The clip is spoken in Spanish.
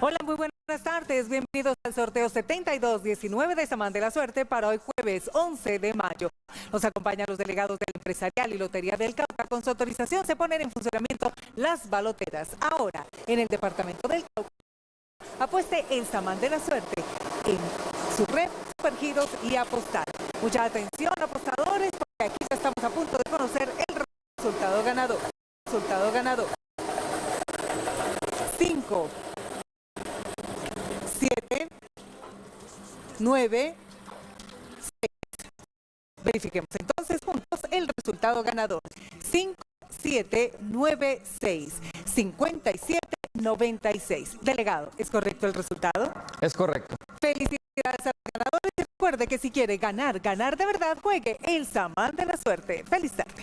Hola, muy buenas tardes. Bienvenidos al sorteo 7219 de Samán de la Suerte para hoy jueves 11 de mayo. Nos acompañan los delegados del Empresarial y Lotería del Cauca. Con su autorización se ponen en funcionamiento las baloteras. Ahora, en el departamento del Cauca, apueste el Samán de la Suerte en su red, supergiros y apostar. Mucha atención, apostadores, porque aquí ya estamos a punto de conocer el resultado ganador. Resultado ganador. 5, 7, 9, 6. Verifiquemos entonces juntos el resultado ganador. 5, 7, 9, 6, 57, 96. Delegado, ¿es correcto el resultado? Es correcto. Felicidades a los ganadores recuerde que si quiere ganar, ganar de verdad, juegue el Samán de la Suerte. Feliz tarde.